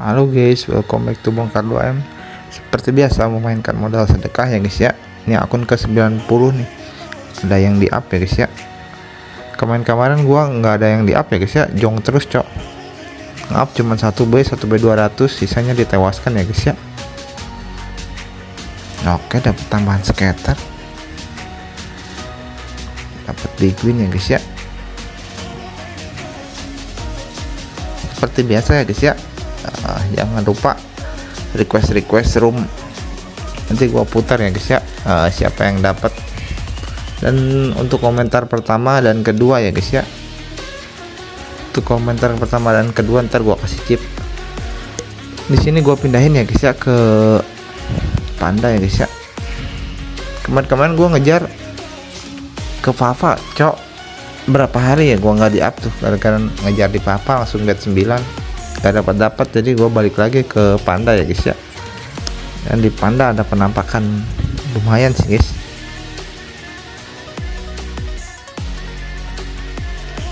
Halo guys, welcome back to Bongkar 2M Seperti biasa memainkan modal sedekah ya guys ya. Ini akun ke 90 nih. Ada yang di up ya guys ya. Kemarin-kemarin gua nggak ada yang di up ya guys ya. Jong terus cok. Up cuma 1B, 1B 200 Sisanya ditewaskan ya guys ya. Oke dapat tambahan skater Dapat big win ya guys ya. Seperti biasa ya guys ya uh, jangan lupa request request room. Nanti gua putar ya guys ya. Uh, siapa yang dapat. Dan untuk komentar pertama dan kedua ya guys ya. Untuk komentar pertama dan kedua ntar gua kasih chip di sini gua pindahin ya guys ya ke panda ya guys ya. Kemarin-kemarin gua ngejar ke Fafa cok. Berapa hari ya gua nggak di up tuh? Gara-gara ngejar di papa langsung get 9 gak dapat dapat jadi gua balik lagi ke panda ya guys ya. Dan di panda ada penampakan lumayan sih guys.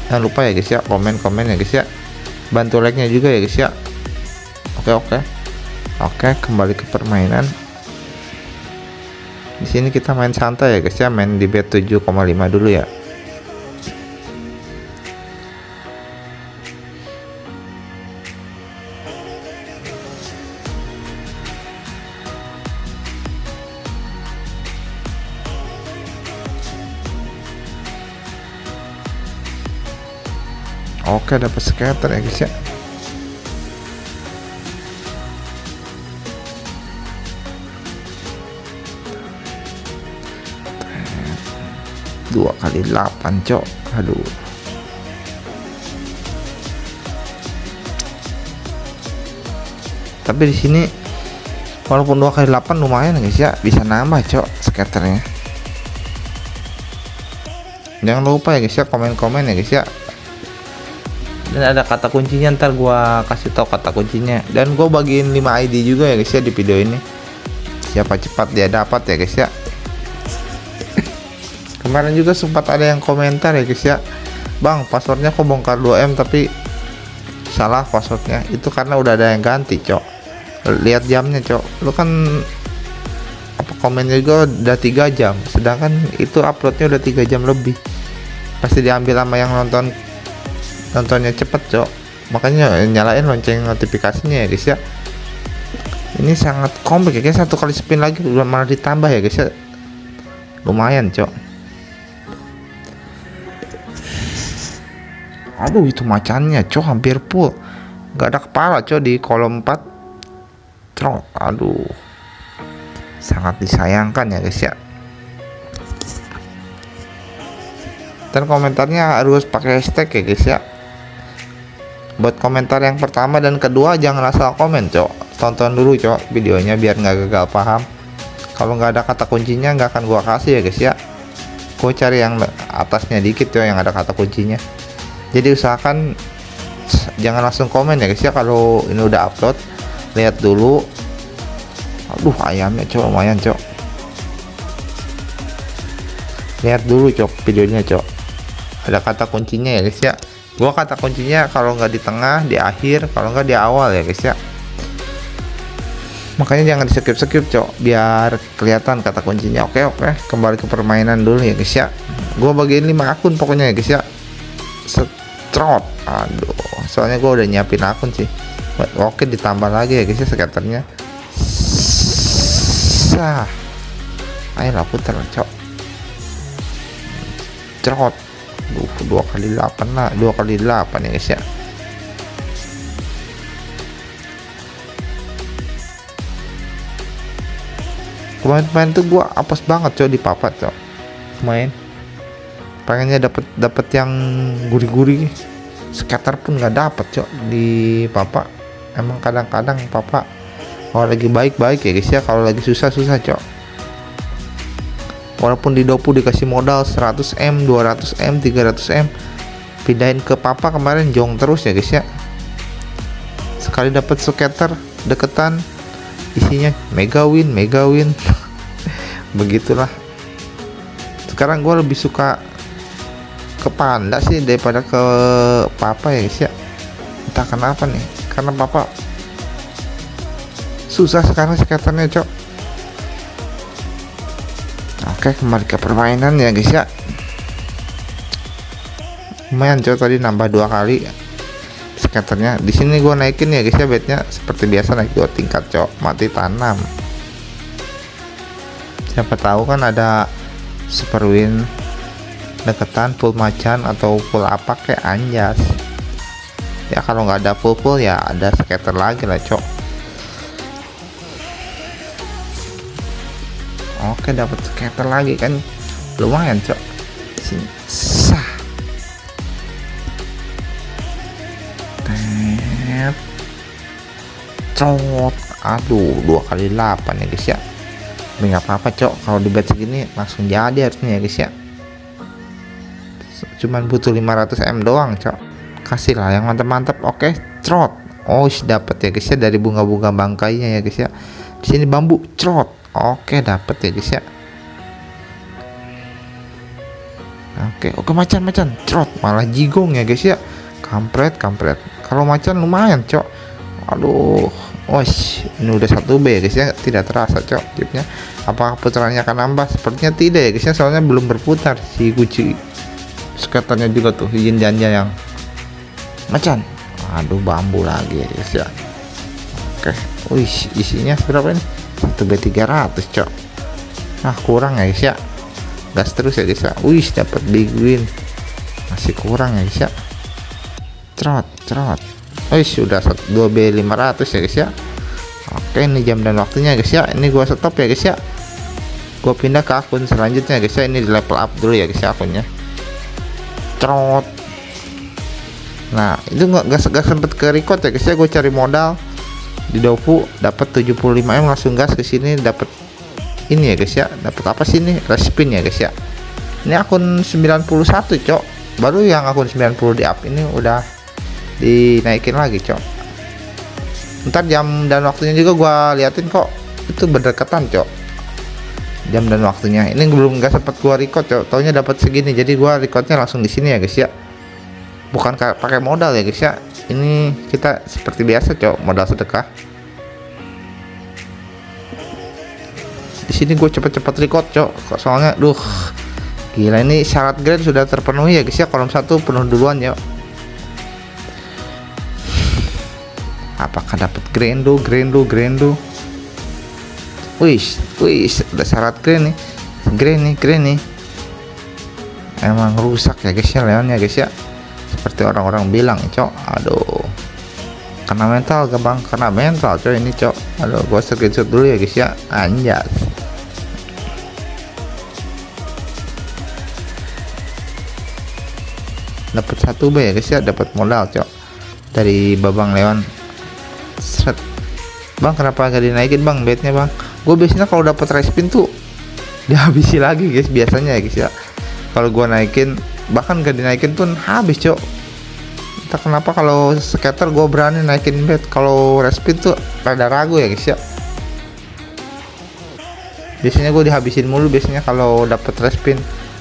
Jangan lupa ya guys ya komen-komen ya guys ya. Bantu like nya juga ya guys ya. Oke oke. Oke kembali ke permainan. Di sini kita main santai ya guys ya. Main di bet 7,5 dulu ya oke dapat scatter ya guys ya. Dua kali 8 cok. Aduh. Tapi di sini walaupun dua kali 8 lumayan guys ya. Bisa nambah cok scatternya. Jangan lupa ya guys ya komen-komen ya guys ya dan ada kata kuncinya ntar gua kasih tahu kata kuncinya. Dan gua bagiin 5 ID juga ya guys ya di video ini. Siapa cepat dia dapat ya guys ya. Kemarin juga sempat ada yang komentar ya guys ya. Bang passwordnya kok bongkar 2M tapi salah passwordnya. Itu karena udah ada yang ganti cok. Lihat jamnya cok. Lu kan apa komennya juga udah tiga jam. Sedangkan itu uploadnya udah tiga jam lebih. Pasti diambil sama yang nonton nontonnya cepet cok. Makanya nyalain lonceng notifikasinya ya guys ya. Ini sangat kompleks ya guys. Satu kali spin lagi malah ditambah ya guys ya. Lumayan cok. Aduh itu macannya cok hampir full. Nggak ada kepala cok di kolom 4 cok aduh. Sangat disayangkan ya guys ya. Dan komentarnya harus pakai hashtag ya guys ya buat komentar yang pertama dan kedua jangan asal komen cok. Tonton dulu cok videonya biar nggak gagal paham. Kalau nggak ada kata kuncinya nggak akan gua kasih ya guys ya. Gua cari yang atasnya dikit ya yang ada kata kuncinya. Jadi usahakan jangan langsung komen ya guys ya. Kalau ini udah upload lihat dulu. Aduh ayamnya cok lumayan cok. Lihat dulu cok videonya cok. Ada kata kuncinya ya guys ya gua kata kuncinya kalau nggak di tengah di akhir kalau nggak di awal ya guys ya. Makanya jangan di skip skip cok biar kelihatan kata kuncinya. Oke oke kembali ke permainan dulu ya guys ya. Gua bagiin 5 akun pokoknya ya guys ya. Setrot. Aduh soalnya gua udah nyiapin akun sih. Oke ditambah lagi ya guys ya skaternya sah. Ayolah putar cok. Cerot dua kali 8 lah. Dua kali 8 ya guys ya. Kemarin-kemarin tuh gua apes banget coy di papat coy. Main. Pengennya dapat dapat yang gurih-gurih. Scatter pun nggak dapet cok di papa. Emang kadang-kadang papa kalau lagi baik-baik ya guys ya. Kalau lagi susah-susah cok walaupun di dopu dikasih modal 100M 200M 300M pindahin ke papa kemarin jong terus ya guys ya. Sekali dapat skater deketan isinya mega win mega win. Begitulah. Sekarang gue lebih suka ke panda sih daripada ke papa ya guys ya. Entah kenapa nih karena papa susah sekarang skaternya cok kembali ke permainan ya guys ya. Lumayan cok tadi nambah dua kali skaternya di sini gua naikin ya guys ya bednya seperti biasa naik dua tingkat cok. Mati tanam. Siapa tahu kan ada super win deketan full macan atau full apa kayak anjas. Ya kalau nggak ada full full ya ada skater lagi lah cok oke dapat skater lagi kan? Lumayan cok. Sini. Sah. Tep. cot. Aduh dua kali 8 ya guys ya. Nggak apa-apa cok. Kalau di segini langsung jadi harusnya ya guys ya. Cuman butuh 500 m doang cok. Kasih lah yang mantap-mantap oke trot. Oh dapat ya guys ya dari bunga-bunga bangkainya ya guys ya. Di sini bambu trot oke dapat ya guys ya oke oke macan-macan trot malah jigong ya guys ya kampret kampret kalau macan lumayan cok aduh Oh, ini udah satu B ya guys ya, tidak terasa cok chipnya. Apakah putarannya akan nambah? Sepertinya tidak ya guys ya, soalnya belum berputar si kunci skaternya juga tuh izin janji yang macan. Aduh bambu lagi ya guys ya. Oke, wih isinya berapa ini? Satu B 300 cok. Nah kurang ya guys ya. Gas terus ya guys ya. Wih dapat big win. Masih kurang ya guys ya. Trot, trot Oh sudah 2B 500 ya guys ya Oke ini jam dan waktunya guys ya ini gua stop ya guys ya gua pindah ke akun selanjutnya guys ya ini di level up dulu ya guys ya akunnya trot nah itu nggak gak, sempet ke record ya guys ya gue cari modal di Dofu dapat 75 m langsung gas ke sini dapat ini ya guys ya. Dapat apa sih ini? Respin ya guys ya. Ini akun 91 cok. Baru yang akun 90 di up ini udah dinaikin lagi cok. Ntar jam dan waktunya juga gua liatin kok. Itu berdekatan cok. Jam dan waktunya. Ini belum nggak sempat gua record cok. Taunya dapat segini jadi gua recordnya langsung di sini ya guys ya. Bukan pakai modal ya guys ya ini kita seperti biasa cok modal sedekah. Di sini gue cepet-cepet record cok soalnya duh. Gila ini syarat grade sudah terpenuhi ya guys ya. Kolom satu penuh duluan ya apakah dapat grendo grendo grendo wih wih udah syarat grand nih. Grand nih grand nih. Emang rusak ya guys ya leonnya guys ya seperti orang-orang bilang cok. Aduh. Karena mental gampang karena mental cok ini cok. Aduh gua screenshot dulu ya guys ya. Anjas. Dapat satu B ya guys ya. Dapat modal cok. Dari babang leon Set. bang kenapa gak dinaikin bang bednya bang? Gue biasanya kalau dapat respin tuh dihabisi lagi guys biasanya ya guys ya. Kalau gue naikin bahkan gak dinaikin pun habis cok. Entah kenapa kalau scatter gue berani naikin bed kalau respin tuh rada ragu ya guys ya biasanya gue dihabisin mulu biasanya kalau dapat respin.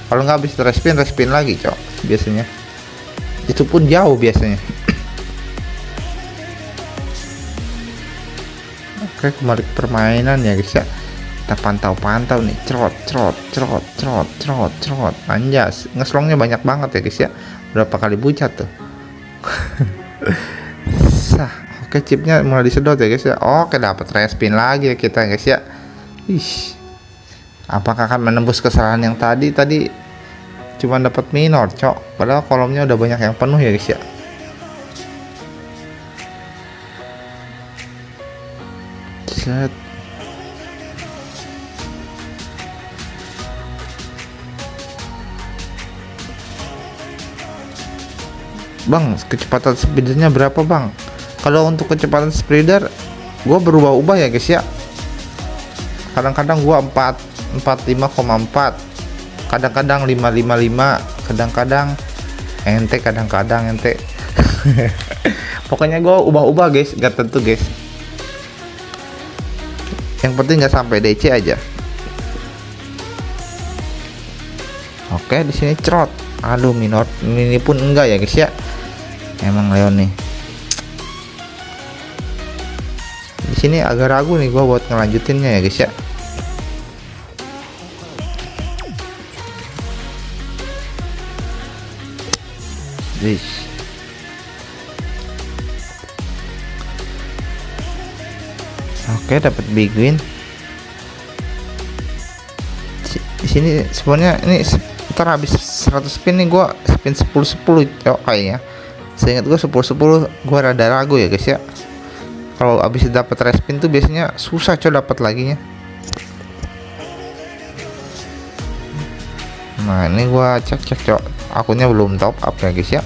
Kalau nggak habis respin respin lagi cok biasanya. Itu pun jauh biasanya. Oke kembali ke permainan ya guys ya kita pantau-pantau nih. Cerot cerot cerot cerot cerot cerot. Anjas ngeslongnya banyak banget ya guys ya. Berapa kali bucat tuh. Sah. Oke chipnya mulai disedot ya guys ya. Oke dapat respin lagi ya kita guys ya. Ih, apakah akan menembus kesalahan yang tadi? Tadi cuma dapat minor cok. Padahal kolomnya udah banyak yang penuh ya guys ya. Set Bang kecepatan speedernya berapa Bang? Kalau untuk kecepatan speeder gua berubah-ubah ya guys ya. Kadang-kadang gua 4 45,4 kadang-kadang 555 kadang-kadang ente kadang-kadang ente. Pokoknya gua ubah-ubah guys. Gak tentu guys. Yang penting nggak sampai DC aja. Oke di sini cerot aduh minor ini pun enggak ya guys ya emang Leon nih di sini agak ragu nih gua buat ngelanjutinnya ya guys ya This. Oke, dapat big win. Di sini sebenarnya ini ntar habis 100 spin nih gua spin 10 10 cok kayaknya. Seingat gua 10 10 gua rada ragu ya guys ya. Kalau habis dapat respin tuh biasanya susah cok dapat lagi nya. Nah, ini gua cek-cek cok akunnya belum top up ya guys ya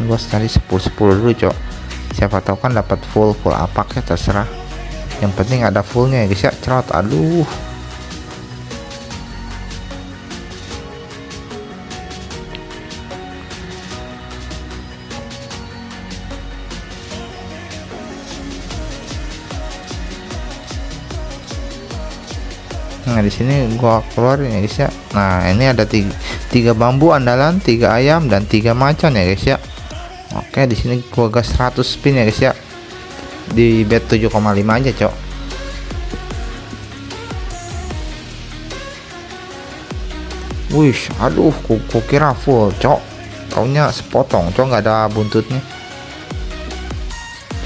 gua cari 10 10 dulu cok siapa tahu kan dapat full full apa ya terserah yang penting ada fullnya ya guys ya cerot aduh nah di sini gua keluarin ya guys ya. Nah ini ada tiga, tiga bambu andalan tiga ayam dan tiga macan ya guys ya. Oke di sini gua gas 100 spin ya guys ya. Di bet 7,5 aja cok. Wih aduh ku, kira full cok. Taunya sepotong cok nggak ada buntutnya.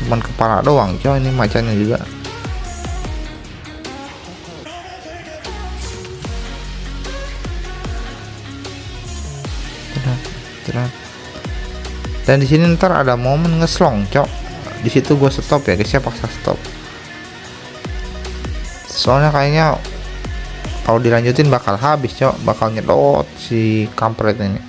Cuman kepala doang cok ini macannya juga dan di sini ntar ada momen ngeslong cok. Di situ gue stop ya guys ya paksa stop. Soalnya kayaknya kalau dilanjutin bakal habis cok. Bakal nyedot si kampret ini.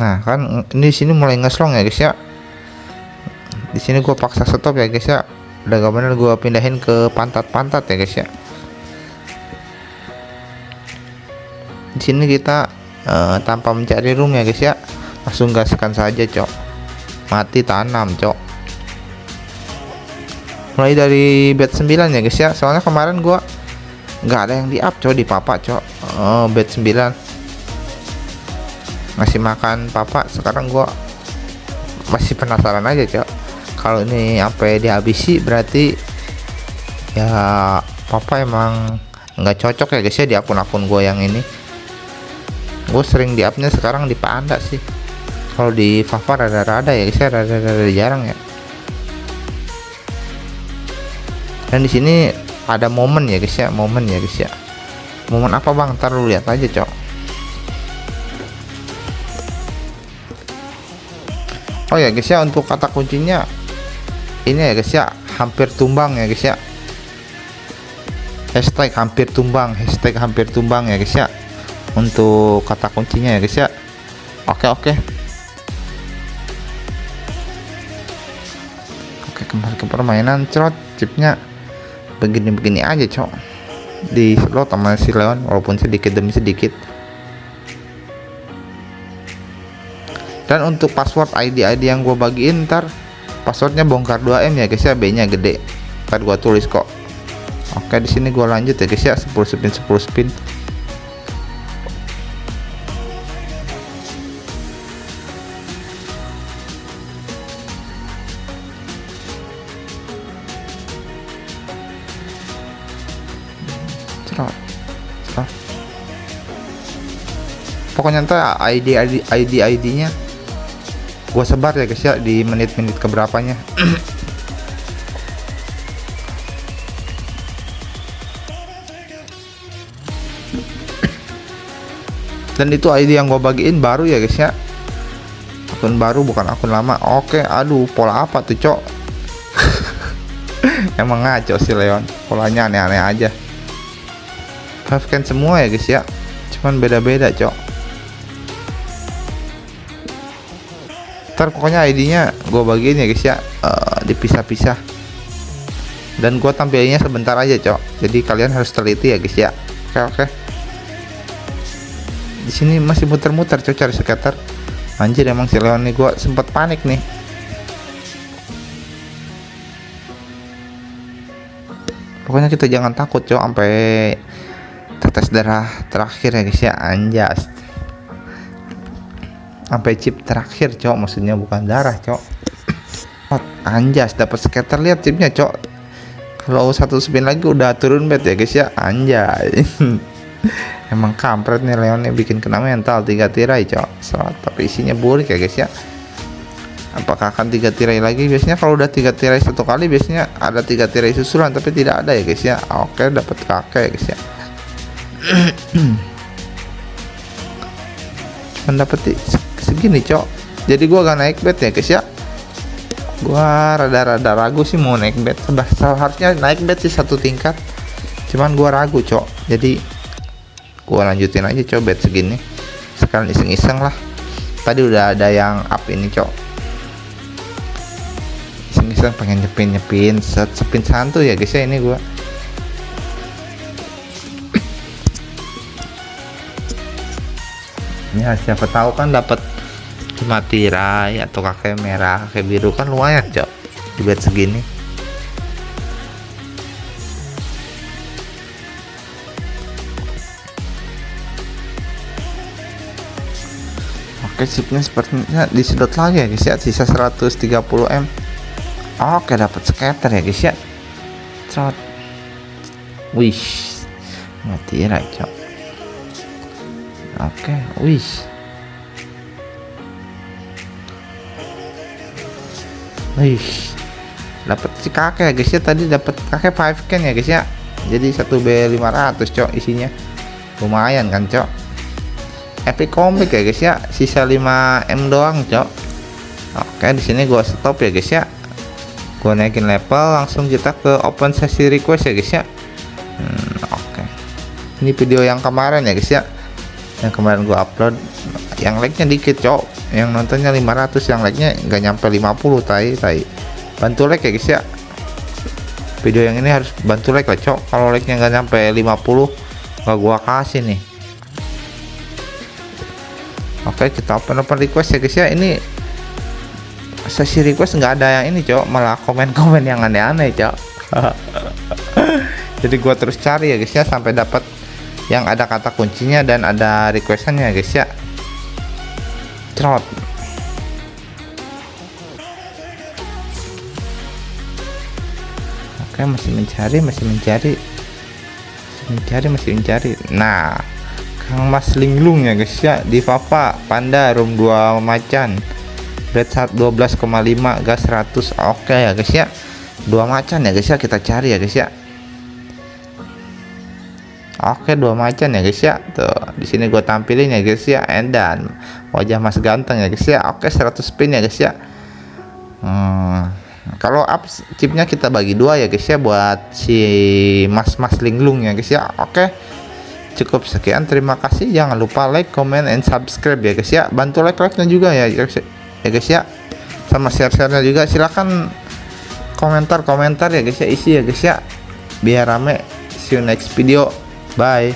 Nah kan ini sini mulai ngeslong ya guys ya di sini gue paksa stop ya guys ya. Udah gak bener gue pindahin ke pantat-pantat ya guys ya. Di sini kita uh, tanpa mencari room ya guys ya. Langsung gaskan saja cok. Mati tanam cok. Mulai dari bed 9 ya guys ya. Soalnya kemarin gua nggak ada yang di up cok di papa cok. Oh, bed 9 masih makan papa sekarang gua masih penasaran aja cok kalau ini sampai dihabisi berarti ya papa emang nggak cocok ya guys ya di akun-akun gue yang ini. Gue sering di upnya sekarang di panda sih. Kalau di Fafa rada-rada ya guys ya rada-rada jarang ya. Dan di sini ada momen ya guys ya momen ya guys ya. Momen apa bang? Ntar lu lihat aja cok. Oh ya guys ya untuk kata kuncinya ini ya guys ya. Hampir tumbang ya guys ya. Hashtag hampir tumbang hashtag hampir tumbang ya guys ya. Untuk kata kuncinya ya guys ya. Oke oke. Oke kembali ke permainan cerot chipnya begini-begini aja cok. Di slot sama si Leon walaupun sedikit demi sedikit. Dan untuk password ID ID yang gue bagiin ntar passwordnya bongkar 2M ya guys ya B nya gede. Ntar gua tulis kok. Oke di sini gua lanjut ya guys ya 10 spin 10 spin. Pokoknya ntar ID ID ID ID nya gua sebar ya guys ya di menit-menit keberapanya. Dan itu ID yang gue bagiin baru ya guys ya. Akun baru bukan akun lama. Oke aduh pola apa tuh cok? Emang ngaco sih Leon. Polanya aneh-aneh aja. Can semua ya guys ya. Cuman beda-beda cok ntar pokoknya ID-nya gue bagiin ya guys ya. Uh, dipisah-pisah. Dan gue tampilnya sebentar aja cok. Jadi kalian harus teliti ya guys ya. Oke oke. Di sini masih muter-muter cok cari skater anjir emang si Leon nih gue sempet panik nih. Pokoknya kita jangan takut cok sampai darah terakhir ya guys ya. Anjas sampai chip terakhir cok. Maksudnya bukan darah cok. Anjas dapat skater lihat chipnya cok. Kalau satu spin lagi udah turun bet ya guys ya. Anjay. Emang kampret nih Leon nih. Bikin kena mental. Tiga tirai cok. Slot, tapi isinya burik ya guys ya. Apakah akan tiga tirai lagi? Biasanya kalau udah tiga tirai satu kali biasanya ada tiga tirai susulan tapi tidak ada ya guys ya. Oke dapat kakek ya guys ya. Cuman dapat segini cok. Jadi gua gak naik bet ya guys ya. Gua rada-rada ragu sih mau naik bet. Seharusnya naik bet sih satu tingkat. Cuman gua ragu cok. Jadi gua lanjutin aja cok bet segini. Sekalian iseng-iseng lah. Tadi udah ada yang up ini cok. Iseng-iseng pengen nyepin nyepin set sepin santu ya guys ya ini gua. Ya siapa tahu kan dapat cuma tirai atau kakek merah kakek biru kan lumayan cok di bed segini. Oke chipnya sepertinya disedot lagi ya guys ya. Sisa 130M oke dapat scatter ya guys ya. Trot. wish. Mati ya cok. Oke wish wish dapat si kakek guys ya. Tadi dapat kakek 5 can ya guys ya. Jadi 1 B500 cok isinya. Lumayan kan cok? Epic comic ya guys ya. Sisa 5 M doang cok. Oke di sini gua stop ya guys ya. Gua naikin level langsung kita ke open sesi request ya guys ya. Hmm, oke. Ini video yang kemarin ya guys ya. Yang kemarin gua upload. Yang like nya dikit cok yang nontonnya 500 yang like nya nggak nyampe 50 tai tai. Bantu like ya guys ya. Video yang ini harus bantu like lah cok. Kalau like nya nggak nyampe 50 nggak gua kasih nih. Oke kita open open request ya guys ya. Ini sesi request nggak ada yang ini cok. Malah komen-komen yang aneh-aneh cok. Jadi gua terus cari ya guys ya sampai dapat yang ada kata kuncinya dan ada requestannya guys ya trot. Oke masih mencari masih mencari. Masih mencari masih mencari. Nah Kang Mas Linglung ya guys ya di Papa Panda room 2 macan. Red 12,5 gas 100 oke ya guys ya. Dua macan ya guys ya kita cari ya guys ya oke dua macan ya guys ya tuh di sini gue tampilin ya guys ya dan wajah mas ganteng ya guys ya oke okay, 100 spin ya guys ya hmm, kalau up chipnya kita bagi dua ya guys ya buat si mas-mas linglung ya guys ya oke cukup sekian terima kasih jangan lupa like comment and subscribe ya guys ya bantu like like nya juga ya guys ya guys ya sama share-share-nya juga silahkan komentar-komentar ya guys ya isi ya guys ya biar rame see you next video bye